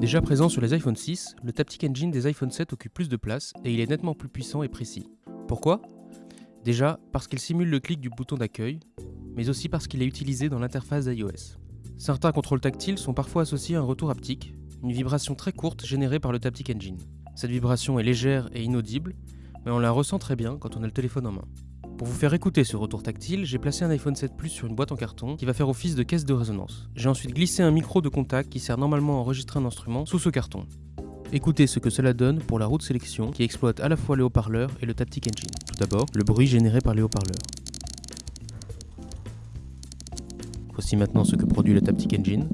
Déjà présent sur les iPhone 6, le Taptic Engine des iPhone 7 occupe plus de place et il est nettement plus puissant et précis. Pourquoi? Déjà parce qu'il simule le clic du bouton d'accueil, mais aussi parce qu'il est utilisé dans l'interface d'iOS. Certains contrôles tactiles sont parfois associés à un retour haptique, une vibration très courte générée par le Taptic Engine. Cette vibration est légère et inaudible, mais on la ressent très bien quand on a le téléphone en main. Pour vous faire écouter ce retour tactile, j'ai placé un iPhone 7 Plus sur une boîte en carton qui va faire office de caisse de résonance. J'ai ensuite glissé un micro de contact qui sert normalement à enregistrer un instrument sous ce carton. Écoutez ce que cela donne pour la route sélection qui exploite à la fois les haut-parleurs et le Taptic Engine. Tout d'abord, le bruit généré par les haut-parleurs. Voici maintenant ce que produit le Taptic Engine.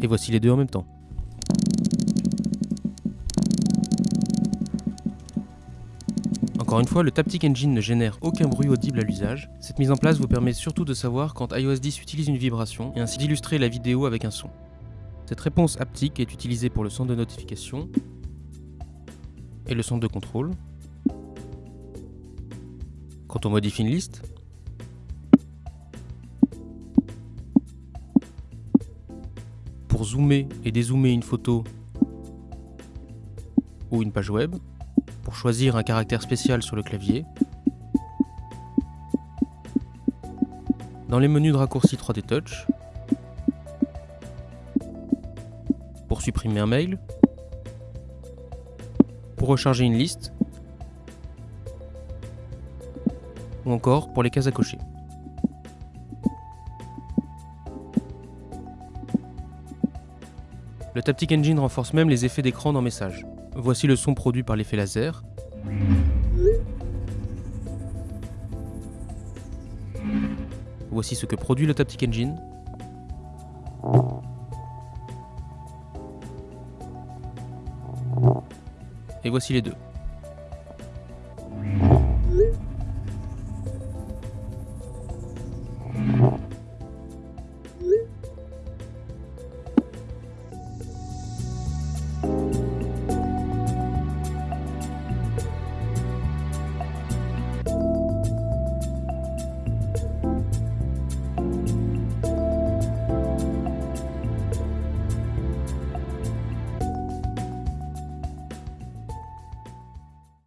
Et voici les deux en même temps. Encore une fois, le Taptic Engine ne génère aucun bruit audible à l'usage. Cette mise en place vous permet surtout de savoir quand iOS 10 utilise une vibration et ainsi d'illustrer la vidéo avec un son. Cette réponse haptique est utilisée pour le son de notification et le son de contrôle. Quand on modifie une liste, pour zoomer et dézoomer une photo ou une page web, pour choisir un caractère spécial sur le clavier. Dans les menus de raccourci 3D Touch, pour supprimer un mail, pour recharger une liste, ou encore pour les cases à cocher. Le Taptic Engine renforce même les effets d'écran dans Message. Voici le son produit par l'effet laser. Voici ce que produit le Taptic Engine. Et voici les deux.